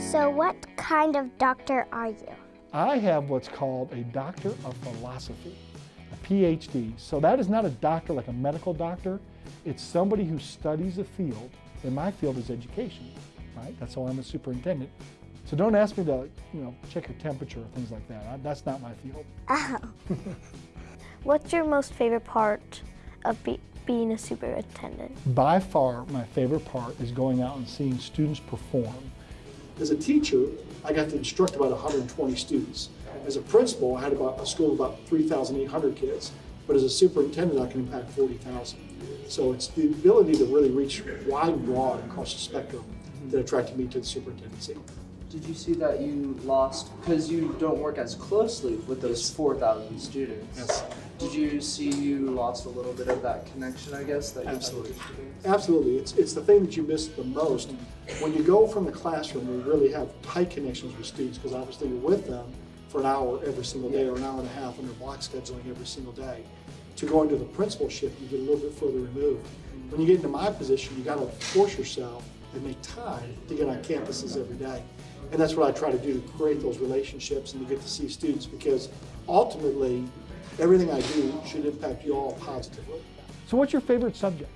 So what kind of doctor are you? I have what's called a Doctor of Philosophy, a PhD. So that is not a doctor like a medical doctor. It's somebody who studies a field, and my field is education, right? That's why I'm a superintendent. So don't ask me to, you know, check your temperature or things like that. I, that's not my field. Oh. What's your most favorite part of be being a superintendent? By far, my favorite part is going out and seeing students perform. As a teacher, I got to instruct about 120 students. As a principal, I had about a school of about 3,800 kids. But as a superintendent, I can impact 40,000. So it's the ability to really reach wide and broad across the spectrum that attracted me to the superintendency. Did you see that you lost, because you don't work as closely with those 4,000 students? Yes. Did you see you lost a little bit of that connection, I guess, that you Absolutely. had with the students? Absolutely. It's, it's the thing that you miss the most. When you go from the classroom, you really have tight connections with students because obviously you're with them for an hour every single day or an hour and a half under block scheduling every single day. To go into the principalship, you get a little bit further removed. When you get into my position, you got to force yourself and make time to get on campuses every day. And that's what I try to do to create those relationships and to get to see students because ultimately, everything I do should impact you all positively. So, what's your favorite subject?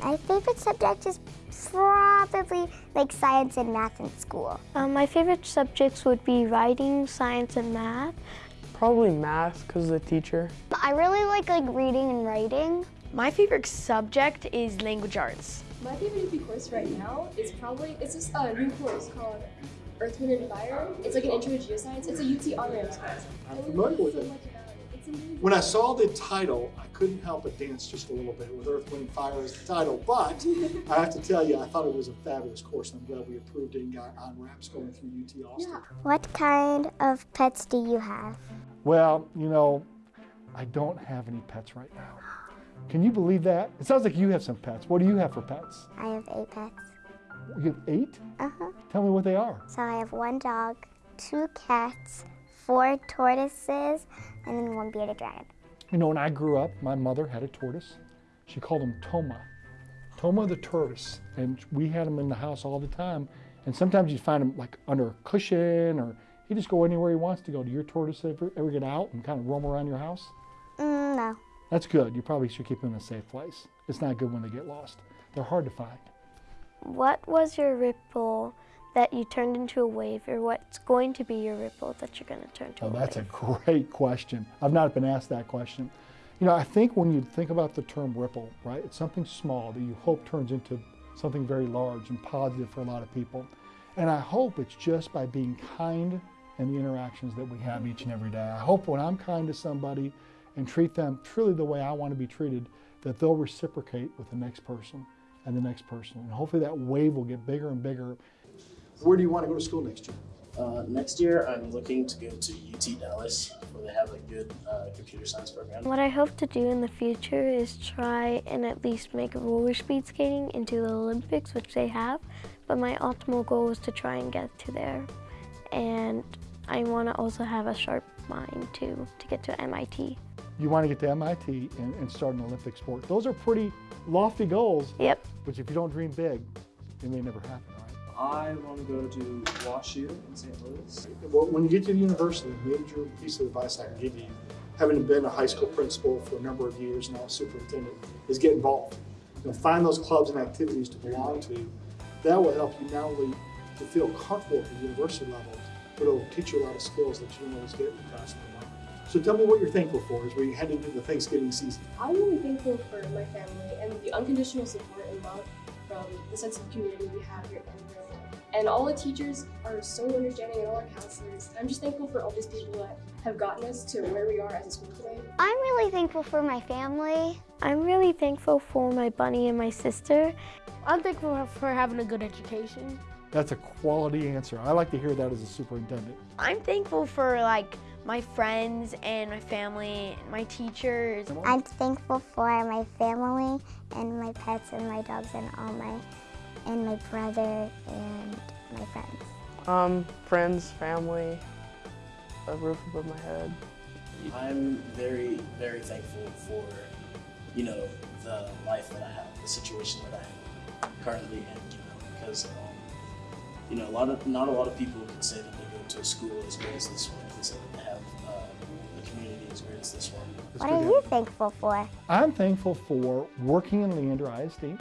My favorite subject is probably like science and math in school. Um, my favorite subjects would be writing, science, and math. Probably math because of the teacher. I really like like reading and writing. My favorite subject is language arts. My favorite UP course right now is probably it's this uh, new course called Earth, Wind, and Fire. It's like an intro to geoscience. It's a UT on-ramps course. I'm familiar with it. When I saw the title, I couldn't help but dance just a little bit with Earth, Wind, Fire as the title. But I have to tell you, I thought it was a fabulous course. I'm glad we approved it and got on ramps going through UT Austin. Yeah. What kind of pets do you have? Well, you know, I don't have any pets right now. Can you believe that? It sounds like you have some pets. What do you have for pets? I have eight pets. You have eight? Uh-huh. Tell me what they are. So I have one dog, two cats, four tortoises, and then one bearded dragon. You know, when I grew up, my mother had a tortoise. She called him Toma. Toma the tortoise. And we had him in the house all the time. And sometimes you'd find him like under a cushion or he'd just go anywhere he wants to go. Do your tortoise ever, ever get out and kind of roam around your house? Mm, no. That's good. You probably should keep them in a safe place. It's not good when they get lost. They're hard to find. What was your ripple that you turned into a wave, or what's going to be your ripple that you're going to turn to Oh, a that's a great question. I've not been asked that question. You know, I think when you think about the term ripple, right, it's something small that you hope turns into something very large and positive for a lot of people. And I hope it's just by being kind in the interactions that we have each and every day. I hope when I'm kind to somebody and treat them truly the way I want to be treated, that they'll reciprocate with the next person and the next person. And hopefully that wave will get bigger and bigger. Where do you want to go to school next year? Uh, next year, I'm looking to go to UT Dallas, where they have a good uh, computer science program. What I hope to do in the future is try and at least make roller speed skating into the Olympics, which they have. But my ultimate goal is to try and get to there. And I want to also have a sharp mind too to get to MIT. you want to get to MIT and, and start an Olympic sport. Those are pretty lofty goals, Yep. but if you don't dream big, it may never happen, right? I want to go to WashU in St. Louis. Well, when you get to the university, the major piece of advice I can give you, having been a high school principal for a number of years and now superintendent, is get involved. You know, find those clubs and activities to belong to. That will help you not only to feel comfortable at the university level, but it'll teach you a lot of skills that you don't always get in the classroom. So tell me what you're thankful for as we head into the Thanksgiving season. I'm really thankful for my family and the unconditional support and love from the sense of community we have here at Edinburgh. And all the teachers are so understanding and all our counselors. I'm just thankful for all these people that have gotten us to where we are as a school today. I'm really thankful for my family. I'm really thankful for my bunny and my sister. I'm thankful for having a good education. That's a quality answer. I like to hear that as a superintendent. I'm thankful for like my friends and my family, my teachers. I'm thankful for my family and my pets and my dogs and all my and my brother and my friends. Um, friends, family, a roof above my head. I'm very, very thankful for, you know, the life that I have, the situation that I am currently in, you know, because, um, you know, a lot of not a lot of people can say that they go to a school as great as this one. Can say that they have um, a community as great as this one. It's What are you have- thankful for? I'm thankful for working in Leander ISD,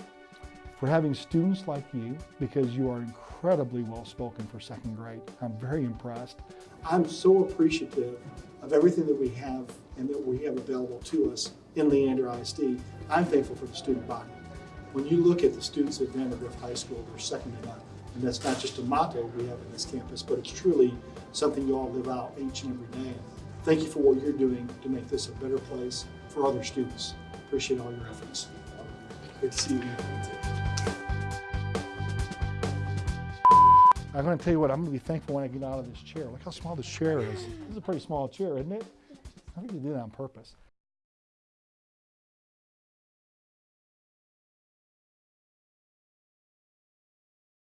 for having students like you, because you are incredibly well spoken for second grade. I'm very impressed. I'm so appreciative of everything that we have and that we have available to us in Leander ISD. I'm thankful for the student body. When you look at the students at Vandegrift High School, they're second to none. And that's not just a motto we have in this campus, but it's truly something you all live out each and every day. Thank you for what you're doing to make this a better place for other students. Appreciate all your efforts. Good to see you. I'm going to tell you what, I'm going to be thankful when I get out of this chair. Look how small this chair is. This is a pretty small chair, isn't it? I think you did that on purpose.